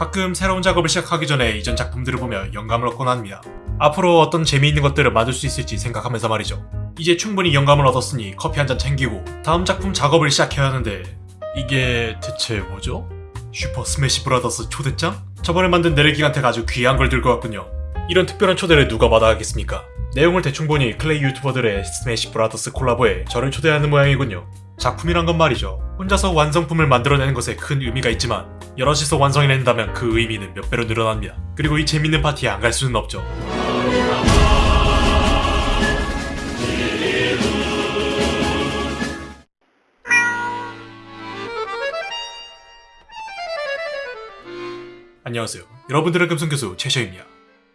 가끔 새로운 작업을 시작하기 전에 이전 작품들을 보며 영감을 얻곤 합니다. 앞으로 어떤 재미있는 것들을 만들 수 있을지 생각하면서 말이죠. 이제 충분히 영감을 얻었으니 커피 한 잔 챙기고 다음 작품 작업을 시작해야 하는데 이게 대체 뭐죠? 슈퍼 스매시 브라더스 초대장? 저번에 만든 내레기한테가 아주 귀한 걸 들고 왔군요. 이런 특별한 초대를 누가 받아가겠습니까? 내용을 대충 보니 클레이 유튜버들의 스매시 브라더스 콜라보에 저를 초대하는 모양이군요. 작품이란 건 말이죠. 혼자서 완성품을 만들어내는 것에 큰 의미가 있지만 여럿이서 완성해낸다면 그 의미는 몇 배로 늘어납니다. 그리고 이 재밌는 파티에 안 갈 수는 없죠. 안녕하세요. 여러분들의 금성교수 최셔입니다.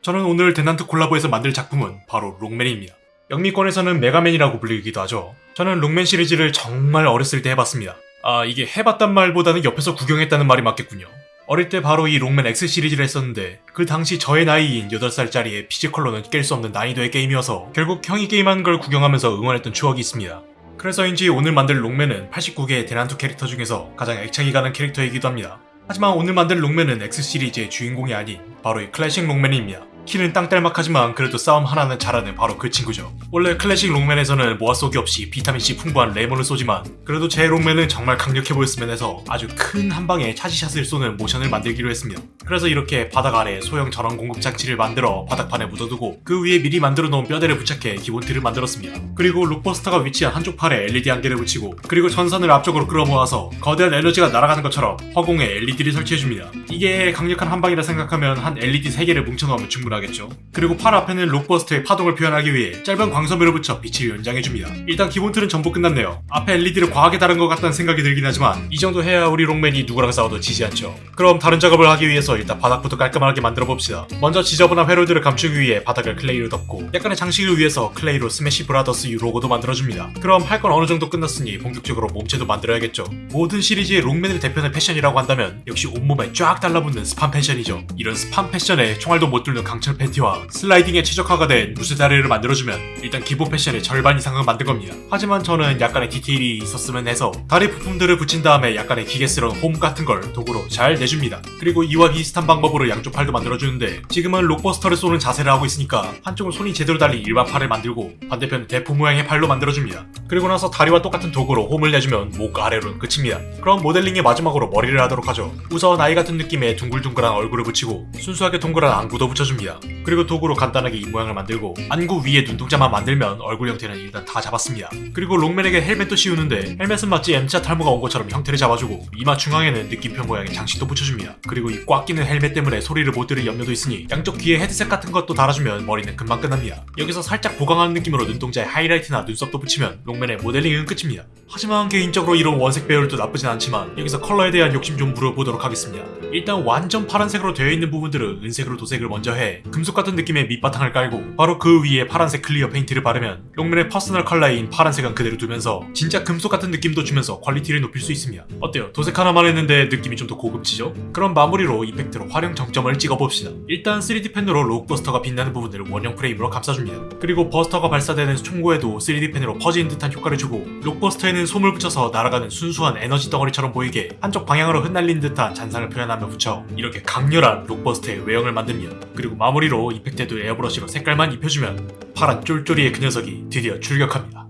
저는 오늘 대난트 콜라보에서 만들 작품은 바로 롱맨입니다. 영미권에서는 메가맨이라고 불리기도 하죠. 저는 롱맨 시리즈를 정말 어렸을 때 해봤습니다. 아 이게 해봤단 말보다는 옆에서 구경했다는 말이 맞겠군요. 어릴 때 바로 이 록맨 X 시리즈를 했었는데 그 당시 저의 나이인 8살짜리의 피지컬로는 깰 수 없는 난이도의 게임이어서 결국 형이 게임하는 걸 구경하면서 응원했던 추억이 있습니다. 그래서인지 오늘 만들 록맨은 89개의 대난투 캐릭터 중에서 가장 애착이 가는 캐릭터이기도 합니다. 하지만 오늘 만들 록맨은 X 시리즈의 주인공이 아닌 바로 이 클래식 록맨입니다. 키는 땅딸막하지만 그래도 싸움 하나는 잘하는 바로 그 친구죠. 원래 클래식 록맨에서는 모아 쏘기 없이 비타민C 풍부한 레몬을 쏘지만 그래도 제 록맨은 정말 강력해 보였으면 해서 아주 큰 한 방에 차지샷을 쏘는 모션을 만들기로 했습니다. 그래서 이렇게 바닥 아래 소형 전원 공급 장치를 만들어 바닥판에 묻어두고 그 위에 미리 만들어 놓은 뼈대를 부착해 기본 틀을 만들었습니다. 그리고 록버스터가 위치한 한쪽 팔에 LED 한 개를 붙이고 그리고 전선을 앞쪽으로 끌어모아서 거대한 에너지가 날아가는 것처럼 허공에 LED를 설치해줍니다. 이게 강력한 한 방이라 생각하면 한 LED 3개를 뭉쳐넣으면 충분합니다. 하겠죠. 그리고 팔 앞에는 록버스터의 파동을 표현하기 위해 짧은 광섬유를 붙여 빛을 연장해줍니다. 일단 기본 틀은 전부 끝났네요. 앞에 LED를 과하게 단 것 같다는 생각이 들긴 하지만 이 정도 해야 우리 록맨이 누구랑 싸워도 지지 않죠. 그럼 다른 작업을 하기 위해서 일단 바닥부터 깔끔하게 만들어 봅시다. 먼저 지저분한 회로들을 감추기 위해 바닥을 클레이로 덮고 약간의 장식을 위해서 클레이로 스매시 브라더스 유 로고도 만들어줍니다. 그럼 할 건 어느 정도 끝났으니 본격적으로 몸체도 만들어야겠죠. 모든 시리즈의 록맨을 대표하는 패션이라고 한다면 역시 온몸에 쫙 달라붙는 스판 패션이죠. 이런 스판 패션에 총알도 못 뚫는 강철 강철 팬티와 슬라이딩에 최적화가 된 무쇠 다리를 만들어주면 일단 기본 패션의 절반 이상은 만든 겁니다. 하지만 저는 약간의 디테일이 있었으면 해서 다리 부품들을 붙인 다음에 약간의 기계스러운 홈 같은 걸 도구로 잘 내줍니다. 그리고 이와 비슷한 방법으로 양쪽 팔도 만들어주는데 지금은 록버스터를 쏘는 자세를 하고 있으니까 한쪽은 손이 제대로 달린 일반 팔을 만들고 반대편은 대포 모양의 팔로 만들어줍니다. 그리고 나서 다리와 똑같은 도구로 홈을 내주면 목 아래로는 끝입니다. 그럼 모델링의 마지막으로 머리를 하도록 하죠. 우선 아이 같은 느낌의 둥글둥글한 얼굴을 붙이고 순수하게 동그란 안구도 붙여줍니다. 그리고 도구로 간단하게 이 모양을 만들고 안구 위에 눈동자만 만들면 얼굴 형태는 일단 다 잡았습니다. 그리고 롱맨에게 헬멧도 씌우는데 헬멧은 마치 M자 탈모가 온 것처럼 형태를 잡아주고 이마 중앙에는 느낌표 모양의 장식도 붙여줍니다. 그리고 이 꽉 끼는 헬멧 때문에 소리를 못 들을 염려도 있으니 양쪽 귀에 헤드셋 같은 것도 달아주면 머리는 금방 끝납니다. 여기서 살짝 보강하는 느낌으로 눈동자에 하이라이트나 눈썹도 붙이면 롱맨의 모델링은 끝입니다. 하지만 개인적으로 이런 원색 배열도 나쁘진 않지만 여기서 컬러에 대한 욕심 좀 물어보도록 하겠습니다. 일단 완전 파란색으로 되어 있는 부분들은 은색으로 도색을 먼저 해 금속 같은 느낌의 밑바탕을 깔고 바로 그 위에 파란색 clear 페인트를 바르면 록맨의 퍼스널 컬러인 파란색은 그대로 두면서 진짜 금속 같은 느낌도 주면서 퀄리티를 높일 수 있습니다. 어때요? 도색 하나만 했는데 느낌이 좀 더 고급지죠? 그럼 마무리로 effect로 화룡점정을 찍어봅시다. 일단 3D 펜으로 록버스터가 빛나는 부분을 원형 프레임으로 감싸줍니다. 그리고 버스터가 발사되는 총구에도 3D 펜으로 퍼지는 듯한 효과를 주고 록버스터에는 솜을 붙여서 날아가는 순수한 에너지 덩어리처럼 보이게 한쪽 방향으로 흩날린 듯한 잔상을 표현하며 붙여 이렇게 강렬한 록버스터의 외형을 만듭니다. 그리고 마무리 로 effect에도 에어브러시로 색깔만 입혀주면 파란 쫄쫄이의 그 녀석이 드디어 출격합니다.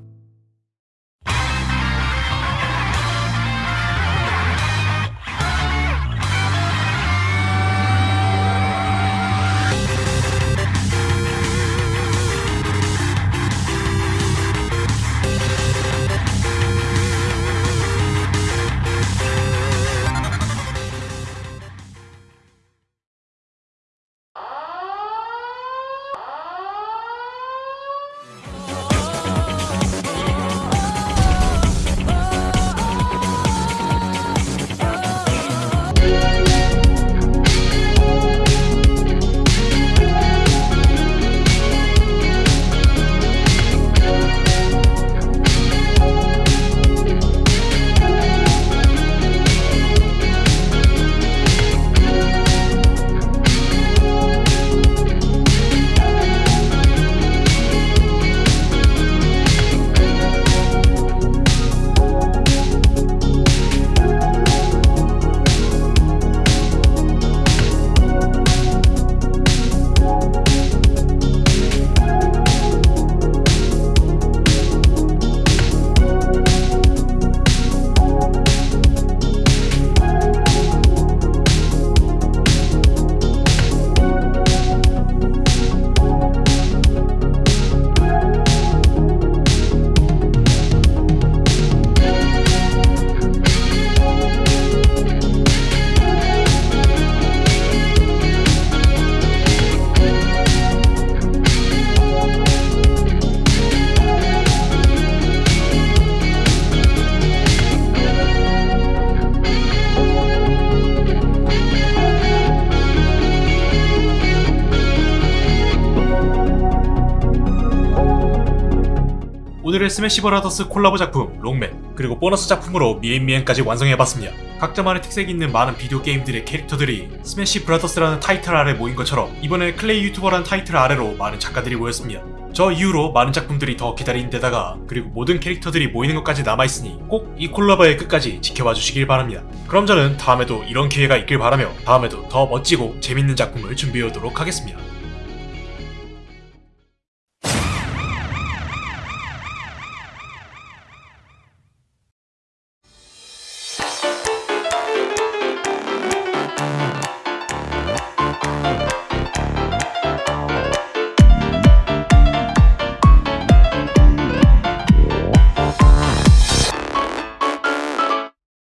오늘의 스매시 브라더스 콜라보 작품 록맨 그리고 보너스 작품으로 미엔미엔까지 완성해봤습니다. 각자만의 특색이 있는 많은 비디오 게임들의 캐릭터들이 스매시 브라더스라는 타이틀 아래 모인 것처럼 이번에 클레이 유튜버라는 타이틀 아래로 많은 작가들이 모였습니다. 저 이후로 많은 작품들이 더 기다린 데다가 그리고 모든 캐릭터들이 모이는 것까지 남아있으니 꼭 이 콜라보의 끝까지 지켜봐 주시길 바랍니다. 그럼 저는 다음에도 이런 기회가 있길 바라며 다음에도 더 멋지고 재밌는 작품을 준비해 오도록 하겠습니다.